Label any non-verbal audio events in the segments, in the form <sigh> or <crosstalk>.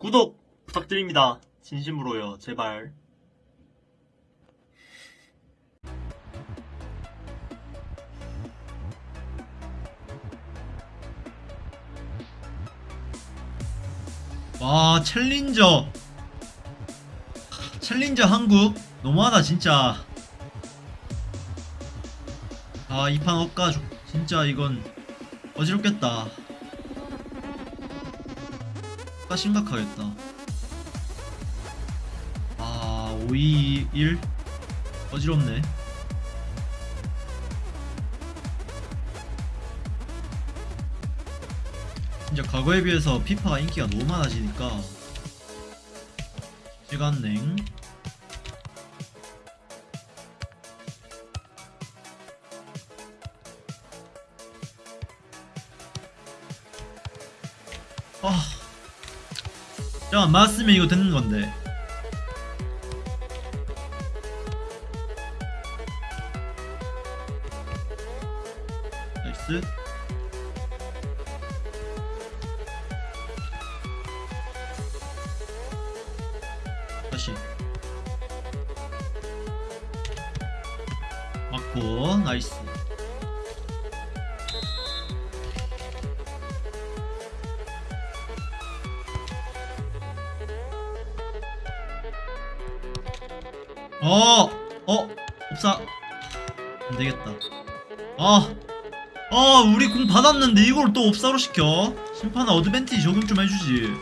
구독 부탁드립니다. 진심으로요. 제발. 와 챌린저 챌린저 한국 너무하다 진짜 아 이판 조- 진짜 이건 어지럽겠다 억 가 심각하겠다. 아 5, 2, 1 어지럽네. 진짜 과거에 비해서 피파가 인기가 너무 많아지니까. 시간냉 잠깐 맞으면 이거 되는 건데. 나이스. 다시. 맞고 나이스 어! 어! 없사 안되겠다 아! 아 우리 공 받았는데 이걸 또 없사로 시켜 심판은 어드밴티지 적용 좀 해주지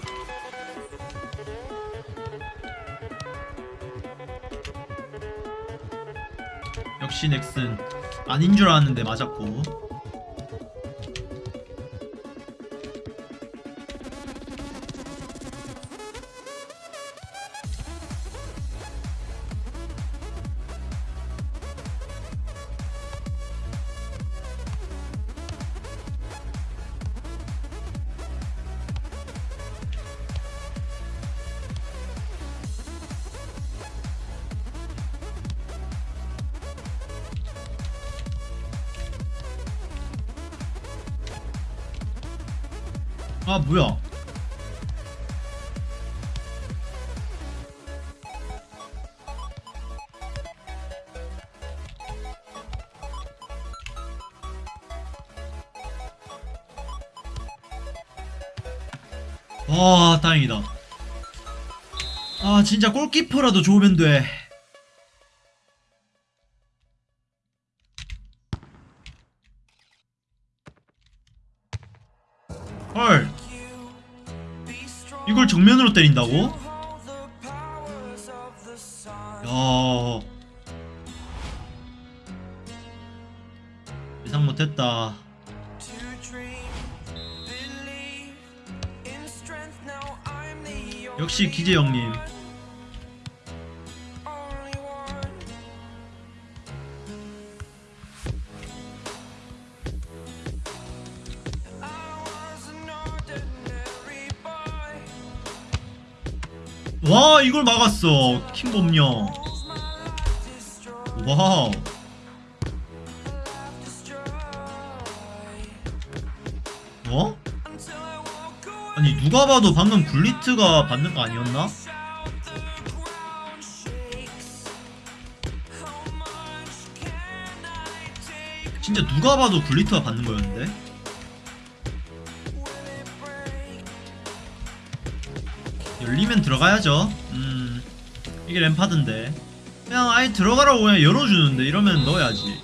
역시 넥슨 아닌 줄 알았는데 맞았고 아 뭐야? 와 다행이다. 아 진짜 골키퍼라도 좋으면 돼 이걸 정면으로 때린다고? 야. 예상 못했다. 역시 기재 형님 와 이걸 막았어 킹범령 와우 어? 아니 누가 봐도 방금 굴리트가 받는 거 아니었나? 진짜 누가 봐도 굴리트가 받는 거였는데? 열리면 들어가야죠. 음 이게 램파드인데. 그냥 아예 들어가라고 그냥 열어주는데 이러면 넣어야지.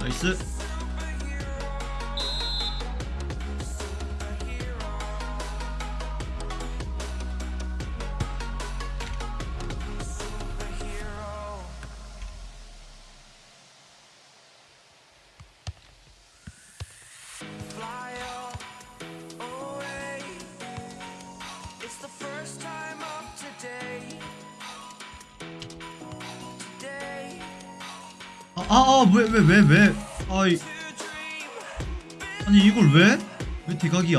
나이스 아, 아, 아, 왜, 왜, 왜, 왜. 아이, 아니 이걸 왜? 왜 대각이야?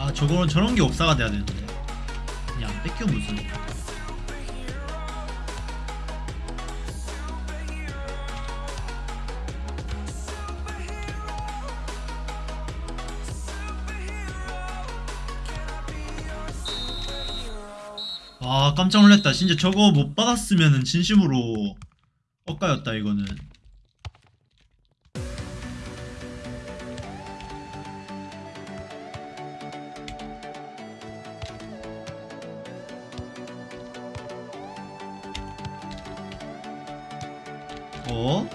아 저거는 저런 게 옵사가 돼야 되는데. 그냥 안 뺏겨 무슨. 아 깜짝 놀랐다. 진짜 저거 못 받았으면은 진심으로 엇가였다 이거는 어?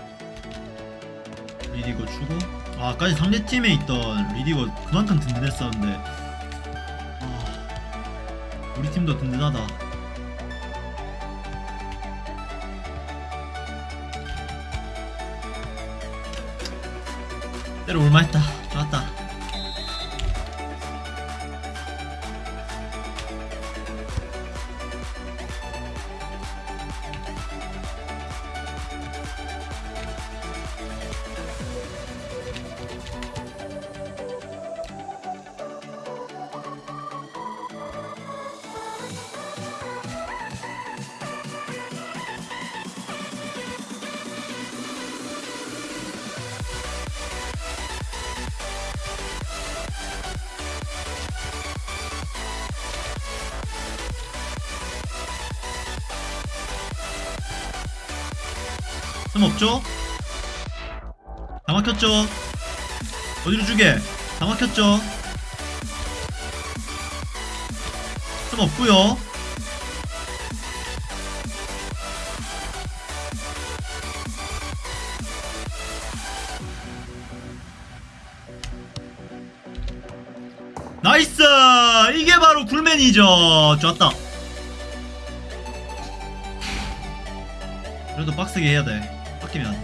리디거 주고. 아 아까 상대팀에 있던 리디거 그만큼 든든했었는데. 아 우리 팀도 든든하다. 때려 올만했다. 좋았다 틈 없죠? 다 막혔죠? 어디로 주게? 다 막혔죠? 틈 없고요 나이스! 이게 바로 굴맨이죠 좋았다 그래도 빡세게 해야 돼. 빡기면.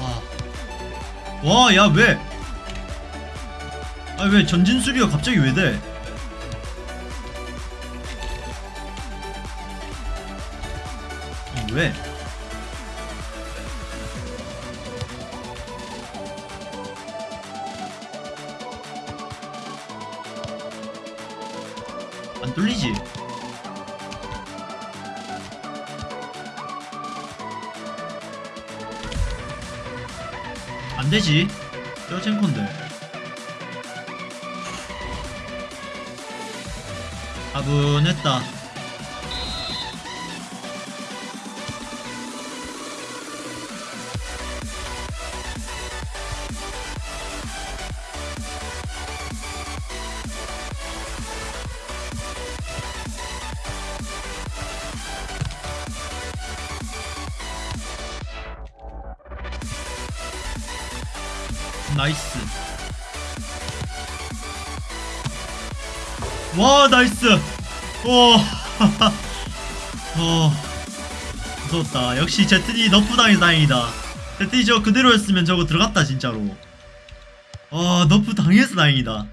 와. 와, 야, 왜? 아, 왜 전진 수비가 갑자기 왜 돼? 아니, 왜? 안 되지. 뼈챔콘데. 가분했다. Nice. 와, nice. 오. <laughs> 어. 무서웠다. 역시 제트디 nerf 당해서 다행이다. 제트디 저 그대로였으면 저거 들어갔다, 진짜로. 아, nerf 당해서 다행이다.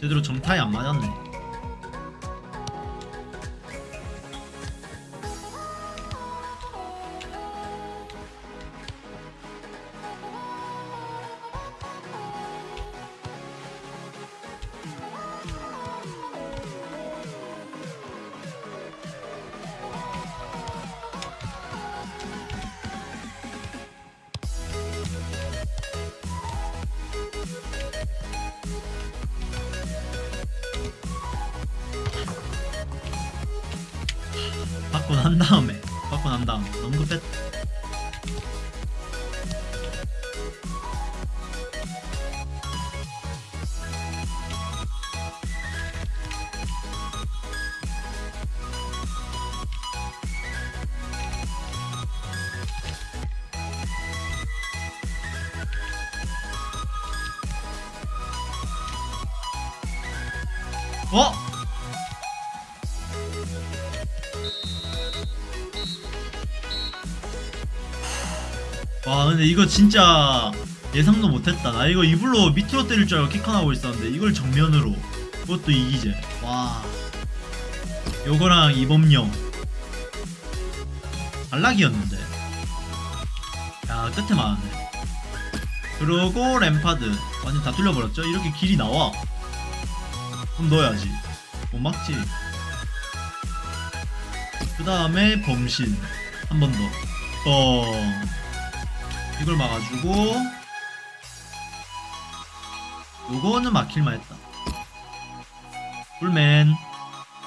제대로 정타에 안 맞았네. 받고 난 다음에 받고 난 다음 너무 급했다 어? 와 근데 이거 진짜 예상도 못했다. 나 이거 이불로 밑으로 때릴 줄 알고 킥하나고 있었는데 이걸 정면으로 그것도 이기제 와. 요거랑 이범용. 안락이었는데. 야 끝에 맞았네. 그러고 램파드. 완전 다 뚫려버렸죠? 이렇게 길이 나와. 그럼 넣어야지. 못 막지. 그 다음에 범신. 한 번 더. 어... 이걸 막아주고 요거는 막힐만 했다. 풀맨.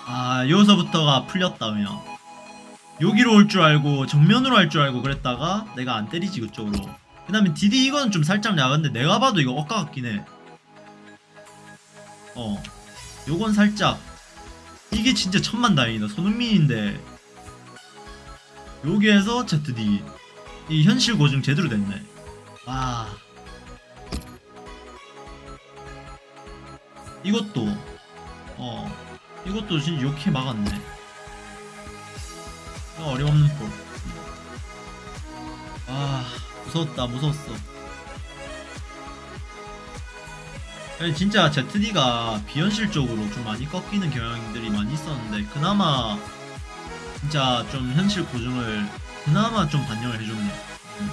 아 여기서부터가 풀렸다 그냥 여기로 올 줄 알고 정면으로 할 줄 알고 그랬다가 내가 안 때리지 그쪽으로. 그 다음에 디디 이거는 좀 살짝 야근데 내가 봐도 이거 엇가 같긴 해어. 요건 살짝. 이게 진짜 천만다행이다. 손흥민인데. 여기에서 ZD 이 현실 고증 제대로 됐네. 와. 이것도 어 이것도 진짜 욕해 막았네. 어림없는 폴아 무서웠다 무서웠어. 아니, 진짜 ZD가 비현실적으로 좀 많이 꺾이는 경향들이 많이 있었는데 그나마 진짜 좀 현실 고증을 그나마 좀 반영을 해줬네. 음.